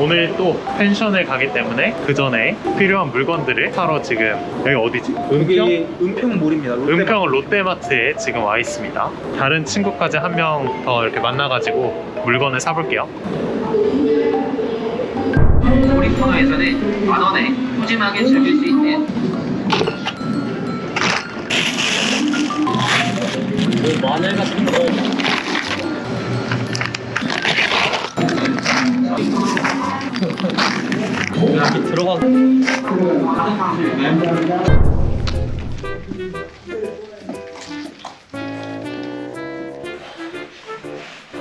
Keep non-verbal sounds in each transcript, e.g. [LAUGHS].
오늘 또 펜션을 가기 때문에 그 전에 필요한 물건들을 사러 지금 여기 어디지? 은평? 여기 은평몰입니다. 롯데마트. 은평 롯데마트에 지금 와 있습니다. 다른 친구까지 한 명 더 이렇게 만나가지고 물건을 사볼게요. 놀이터에서는 만 원에 푸짐하게 즐길 수 있는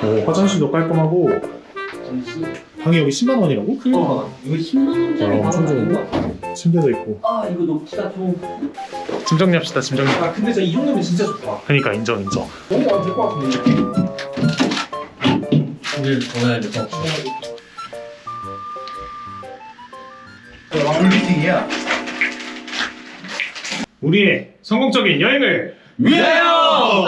오, 화장실도 깔끔하고 방이 여기 10만 원이라고? 어, 이거 10만 원짜리 어, 엄청 바로 좋은데? 침대도 있고 아 이거 녹지가 좀짐 정리합시다 짐 정리 아 근데 진짜 이 정도면 진짜 좋다. 그러니까 인정 인정 너무 안될것 같은데. 오늘 전화해야 돼서 왕미팅이야. 우리의 성공적인 여행을 위하여!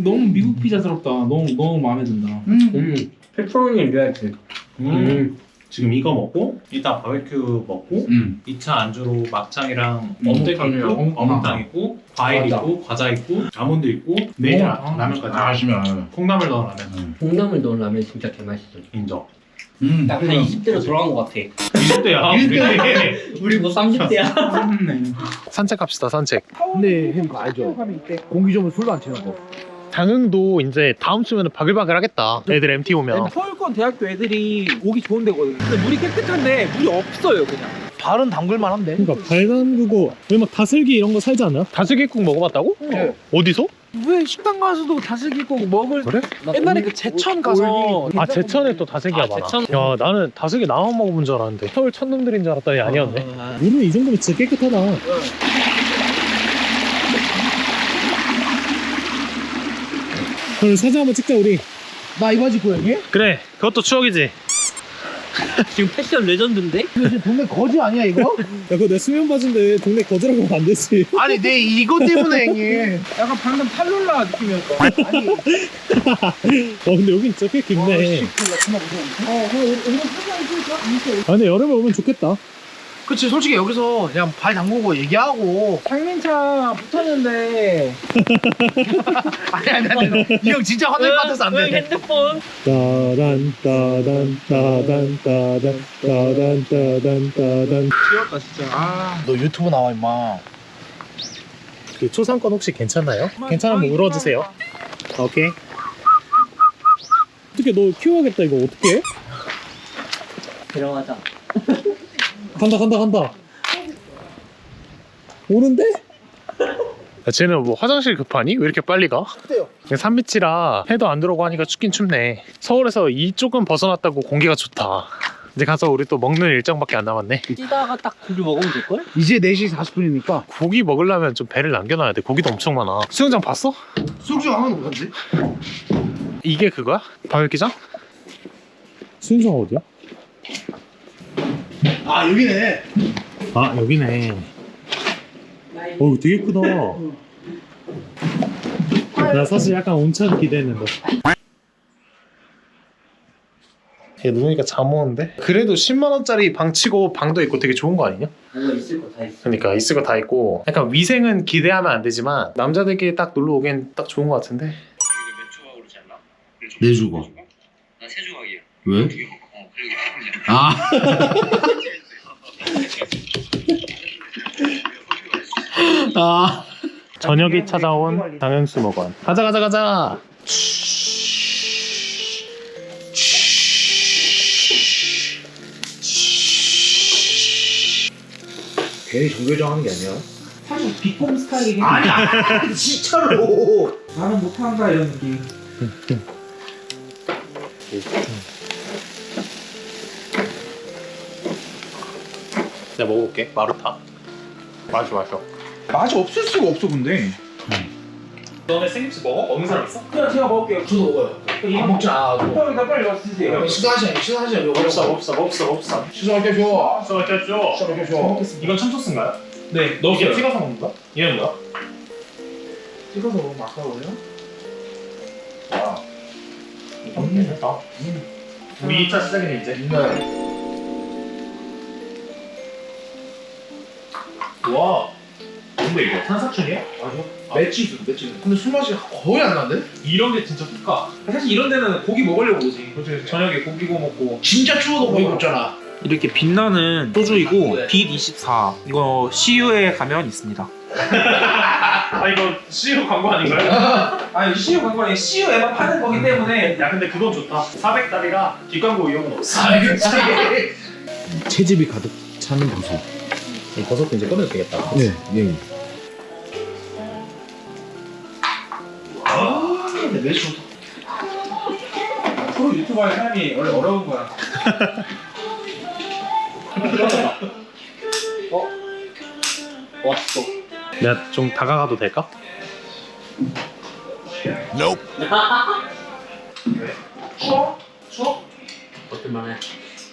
너무 미국 피자스럽다. 너무 너무 마음에 든다. 음. 페퍼로니 리얼티 음. 지금 이거 먹고 이따 바베큐 먹고 음. 2차 안주로 막창이랑 음, 어묵 있고 어묵. 어묵탕 있고 과일 맞아. 있고 과자 있고 아몬드 있고 내일 라- 아, 라면까지. 하시면. 콩나물 넣은 라면. 콩나물 넣은 라면 진짜 개맛있어. 인정 음. 약간 20대로 돌아간 것 같아 20대야 [LAUGHS] 우리 우리 뭐 30대야 네. 산책 갑시다 산책 근데 형 그거 알죠? 공기 좋으면 술도 안 치는 거. 장흥도 이제 다음 주면 바글바글 하겠다 애들 MT 오면 서울권 대학교 애들이 오기 좋은 데거든. 근데 물이 깨끗한데 물이 없어요 그냥. 발은 담글만 한데. 그러니까 발 담그고 여기 막 다슬기 이런 거 살지 않나? 다슬기국 먹어봤다고? 네. 어디서? 왜 식당 가서도 다슬기국 먹을 그래? 옛날에 그 제천 가서 아 제천에 또 다슬기가 아, 많아. 제천. 야 나는 다슬기 나만 먹어본 줄 알았는데. 서울 천놈들인 줄 알았더니 아니었네. 물은 이 정도면 진짜 깨끗하다. 그럼 사진 한번 찍자 우리. 나 이 바지 여기? 그래 그것도 추억이지. 야 [LAUGHS] 지금 패션 레전드인데? 이거 지금 동네 거지 아니야 이거? 그거 내 수면 바지인데 동네 거지라고 하면 안 되지 아니 내 이거 때문에 [LAUGHS] 형님. 약간 방금 탈룰라 느낌이었어. 아니. [LAUGHS] 어 근데 여긴 진짜 꽤 깊네 어, 그럼 이거 사진 찍을까? 아 근데 여름에 오면 좋겠다 그치 솔직히 여기서 그냥 발 담그고 얘기하고 장민차 붙었는데 [LAUGHS] 아니 아니 아니 이 형 진짜 화낼 것 같아서 안 응, 돼. 핸드폰 따단 따단 따단 따단 따단 따단 따단 귀엽다 진짜. 아. 너 유튜브 나와 임마. 그 초상권 혹시 괜찮나요? 괜찮으면 울어주세요 오케이 어떻게 너 키워야겠다 이거 어떻게 해? 들어가자 간다 간다 간다 오는데? 야, 쟤는 뭐 화장실 급하니? 왜 이렇게 빨리 가? 어때요? 그냥 산밑이라 해도 안 들어오고 하니까 춥긴 춥네 서울에서 이쪽은 벗어났다고 공기가 좋다 이제 가서 우리 또 먹는 일정밖에 안 남았네 뛰다가 딱 고기 먹으면 될걸? 이제 4시 40분이니까 고기 먹으려면 좀 배를 남겨놔야 돼 고기도 엄청 많아 수영장 봤어? 수영장 안 하는 건지? 이게 그거야? 바베큐장? 수영장 어디야? 아 여기네. 아 여기네 어 되게 크다 나 사실 약간 온천 기대했는데 얘 누우니까 잠 오는데? 그래도 10만원짜리 방 치고 방도 있고 되게 좋은 거 아니냐? 뭔가 있을 거 다 있어 그러니까 있을 거 다 있고 약간 위생은 기대하면 안 되지만 남자들끼리 딱 놀러 오기엔 딱 좋은 거 같은데 내 주거. 나세 조각이야 왜? 어 그리고 아. [LAUGHS] 아. 저녁이 찾아온 당연수 먹원 가자 가자 가자 괜히 정교정 하는 게 아니야. 사실 비꼼 스타일이긴 해. 아니 아니 [LAUGHS] 진짜로. 나는 못한다 이런 느낌. 내가 먹어볼게 마루타 마셔 마셔 맛이 없을 수가 없어 근데. 너네 생김치 먹어? 먹는 사람 있어? 그냥 제가 먹을게요. 저도 먹어요. 안 먹지 않아도. 형 일단 빨리 와서 드세요. 식사하시네 이거 없어 없어 없어 없어 때 줘. 써 있죠 식사할 때 줘. 이건 참소스인가요? 네. 너 이게 찍어서 먹는 거야? 얘는 뭐야? 찍어서 먹으면 아까워요? 와. 됐다. 우리 2차 시작이네 이제. 와. 뭔데 이거? 산사춘이야? 아니요. 매치즈 매치즈. 근데 술 맛이 거의 안 나는데? 이런 게 진짜 좋다. 사실 이런 데는 고기 먹으려고 오지. 그렇지. 저녁에 고기 구워 먹고. 진짜 추워도 고기 굽잖아. 이렇게 빛나는 소주이고 빛 24. 이거 CU에 가면 있습니다. 아 이거 CU 광고 아닌가요? [LAUGHS] 아니 CU 광고 아니고 CU에만 파는 거기 때문에 야 근데 그건 좋다. 400달이라 뒷광고 이용은 없어. 채집이 가득 차는 방송. 이 버섯도 이제 꺼내도 되겠다. 네, 네. 좋다. 프로 유튜버의 삶이 원래 어려운 거야. [LAUGHS] 어? 왔어. 내가 좀 다가가도 될까? [LAUGHS] 추워? 추워? 버틸만해.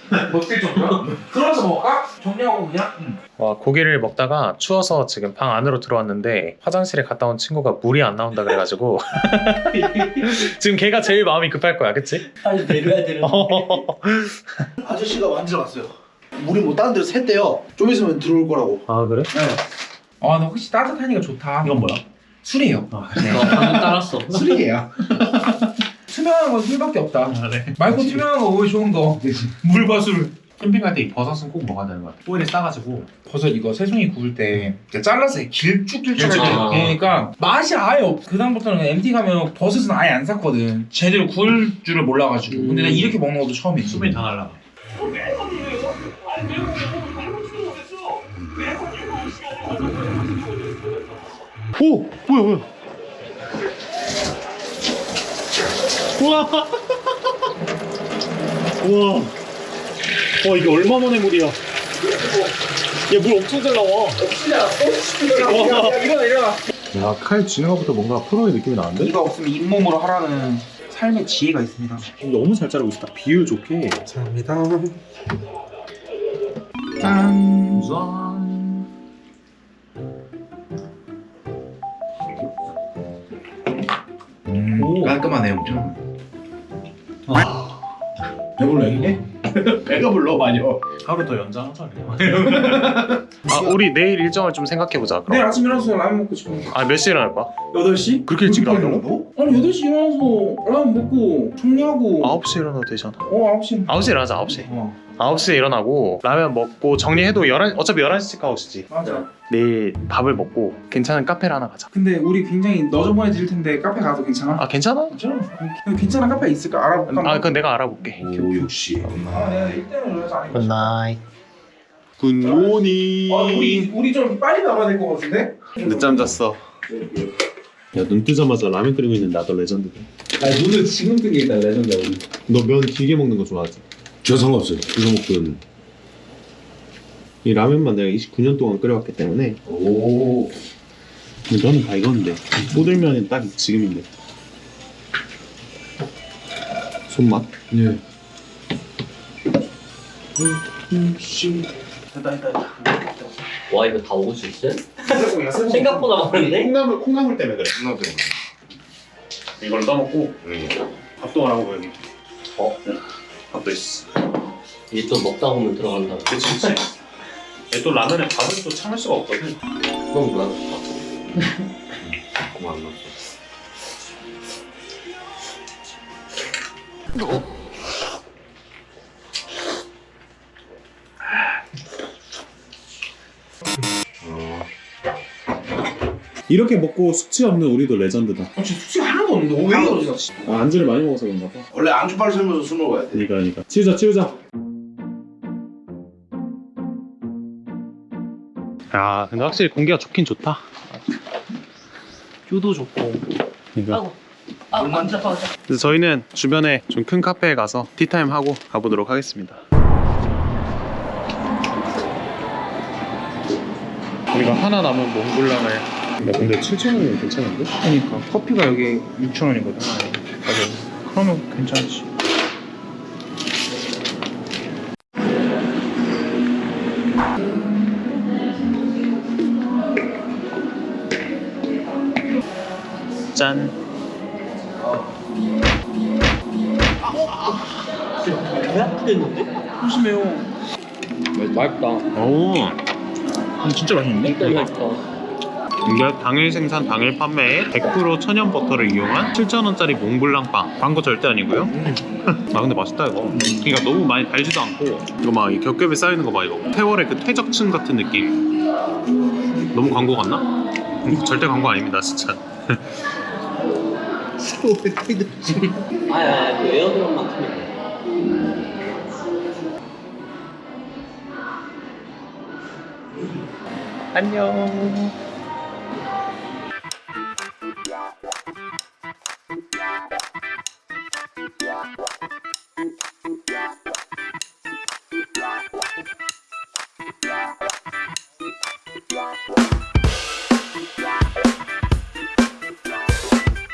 [LAUGHS] 먹질 정도야? 들어와서 먹을까? 정리하고 그냥? 와 고기를 먹다가 추워서 지금 방 안으로 들어왔는데 화장실에 갔다 온 친구가 물이 안 나온다 그래가지고 [LAUGHS] 지금 걔가 제일 마음이 급할 거야 그치? 빨리 내려야 되는. [LAUGHS] 아저씨가 만지러 갔어요. 물이 뭐 다른 데로 샜대요. 좀 있으면 들어올 거라고. 아 그래? 아, 나 혹시 따뜻하니까 좋다. 이건 뭐야? 술이에요. 너 방금 따랐어. 술이에요. 투명한 건 술밖에 없다. 아 네. 말고 투명한 거왜 좋은 거? 물과 술. 캠핑 갈 때 이 버섯은 꼭 먹어야 되는 것 같아. 오일에 싸가지고 버섯 이거 새송이 구울 때 잘라서 길쭉길쭉하게 길쭉하게. 그러니까 맛이 아예 없. 그 다음부터는 MT 가면 버섯은 아예 안 샀거든. 제대로 구울 줄을 몰라가지고. 근데 나 이렇게 먹는 것도 처음이지. 수분이 다 날라가. 오! 뭐야 뭐야 우와 와 이게 얼마 만의 물이야 얘물 엄청 잘 나와 와. 일어나 일어나. 야, 칼 것부터 뭔가 프로의 느낌이 나는데? 이거 없으면 잇몸으로 하라는 삶의 지혜가 있습니다. 너무 잘 자르고 있다. 비율 좋게. 감사합니다. 짠. 음, 깔끔하네 엄청. 배불러 이게? [LAUGHS] 배가 불러 마녀. 하루 더 연장하자. [LAUGHS] 아 우리 내일 일정을 좀 생각해보자 내일 그럼 아침 일어나서 라면 먹고 싶으니까. 아몇 시에 일어날 거야? 8시? 그렇게 일찍 일어나냐고? 아니 8시 일어나서 라면 먹고 정리하고 9시에 일어나도 되잖아 어 9시 9시에 일어나자 9시 어 9시에 일어나고 라면 먹고 정리해도 11, 어차피 11시 체크아웃이지 맞아 내일 밥을 먹고 괜찮은 카페를 하나 가자 근데 우리 굉장히 너저분해 보일 텐데 카페 가도 괜찮아? 아 괜찮아? 괜찮아 괜찮은 카페 있을까? 알아볼까? 아 그건 내가 알아볼게 오 역시. 아 내가 이때는 그래서 아니고 good night good morning. 아 우리 우리 좀 빨리 나가야 될 것 같은데? 늦잠 잤어 야, 눈 뜨자마자 라면 끓이고 있는 나도 레전드다. 아 눈을 지금 뜬게 있다 레전드 우리. 너면 길게 먹는 거 좋아하지? 저 상관없어요. 먹든. 이 라면만 내가 29년 동안 끓여왔기 때문에 오. 근데 너는 다 이건데 꼬들면이 딱 지금인데 손맛? 예. 됐다 됐다 됐다 와 이거 다 먹을 수 있어? 생각보다 많은데? 콩나물 콩나물 때문에 그래 이걸 떠먹고 밥도 하라고 여기 어? 밥도 있어 이제 또 먹다 보면 들어간다. 그치 그치 얘또 라면에 밥을 또 참을 수가 없거든 그럼 뭐야? 고마 안 넣었어. 이렇게 먹고 숙취 없는 우리도 레전드다 아 진짜 숙취가 하나도 없는데 왜 이러지? 아, 안주를 많이 먹어서 그런가 봐. 원래 안주빨 살면서 술 먹어야 돼. 그러니까 그러니까. 치우자 치우자. 야 근데 확실히 공기가 좋긴 좋다. 뷰도 좋고. 그러니까. 아 앉아 앉아. 그래서 저희는 주변에 좀 큰 카페에 가서 티타임 하고 가보도록 하겠습니다. 우리가 하나 남은 몽블랑을 야 근데 7,000원이면 괜찮은데? 그러니까 커피가 여기 6,000원이거든 맞아 그러면 괜찮지 짠 조심해요. 맛있다. 오 진짜 맛있는데? 진짜 맛있다. 이게 당일 생산 당일 판매에 100% 천연 버터를 이용한 7,000원짜리 몽블랑 빵. 광고 절대 아니고요. [LAUGHS] 아 근데 맛있다 이거. 그러니까 너무 많이 달지도 않고. 이거 막 이 겹겹이 쌓이는 거 봐 이거. 태월의 그 퇴적층 같은 느낌. 너무 광고 같나? 음, 절대 광고 아닙니다 진짜. [LAUGHS] 아야, 그 에어드럼만 틀면 돼. 안녕